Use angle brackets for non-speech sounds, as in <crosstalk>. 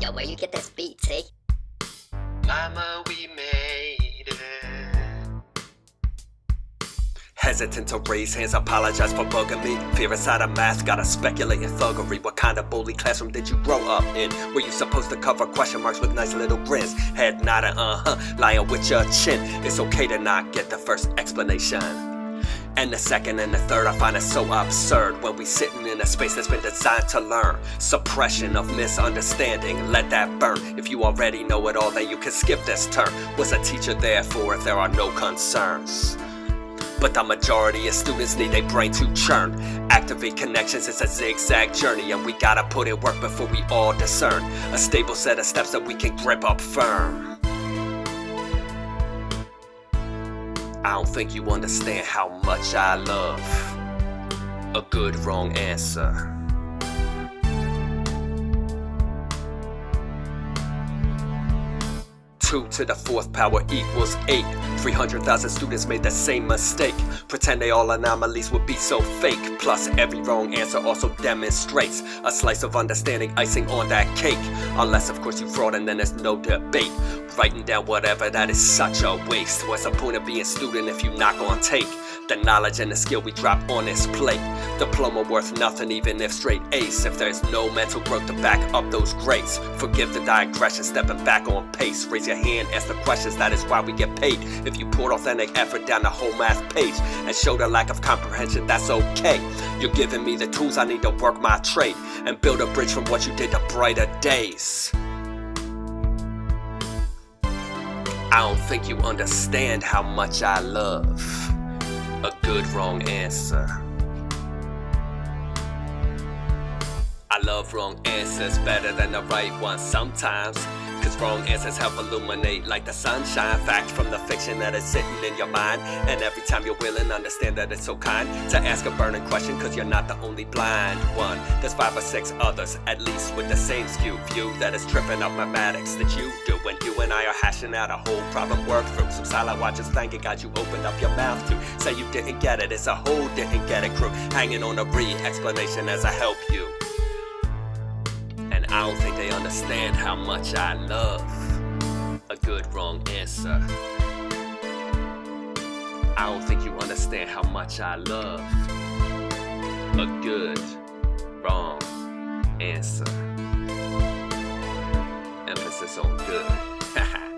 Yo, where you get this beat, T? Mama, we made it. Hesitant to raise hands, apologize for bugging me. Fear inside a mask, gotta speculate in thuggery. What kind of bully classroom did you grow up in? Were you supposed to cover question marks with nice little grins? Head nodding, uh huh, lying with your chin. It's okay to not get the first explanation. And the second and the third, I find it so absurd when we sitting in a space that's been designed to learn. Suppression of misunderstanding, let that burn. If you already know it all, then you can skip this turn. What's a teacher there for if there are no concerns? But the majority of students need their brain to churn. Activate connections, it's a zigzag journey, and we gotta put in work before we all discern a stable set of steps that we can grip up firm. I don't think you understand how much I love a good wrong answer. Two to the fourth power equals eight. 300,000 students made the same mistake. Pretend they all anomalies would be so fake. Plus, every wrong answer also demonstrates a slice of understanding icing on that cake. Unless, of course, you fraud and then there's no debate. Writing down whatever, that is such a waste. What's the point of being student if you not gonna take the knowledge and the skill we drop on this plate? Diploma worth nothing even if straight ace. If there's no mental growth to back up those grades. Forgive the digression, stepping back on pace. Raise your hand, ask the questions, that is why we get paid. If you poured authentic effort down the whole math page and showed a lack of comprehension, that's okay. You're giving me the tools I need to work my trade and build a bridge from what you did to brighter days. I don't think you understand how much I love a good wrong answer. I love wrong answers better than the right ones sometimes. Cause wrong answers help illuminate like the sunshine. Fact from the fiction that is sitting in your mind. And every time you're willing, understand that it's so kind to ask a burning question. Cause you're not the only blind one. There's five or six others, at least with the same skew view that is tripping up mathematics that you do. When you and I are hashing out a whole problem work through. Some silent watchers thanking God you opened up your mouth to say you didn't get it. It's a whole didn't get it crew hanging on a re explanation as I help you. I don't think they understand how much I love a good wrong answer. I don't think you understand how much I love a good wrong answer. Emphasis on good. <laughs>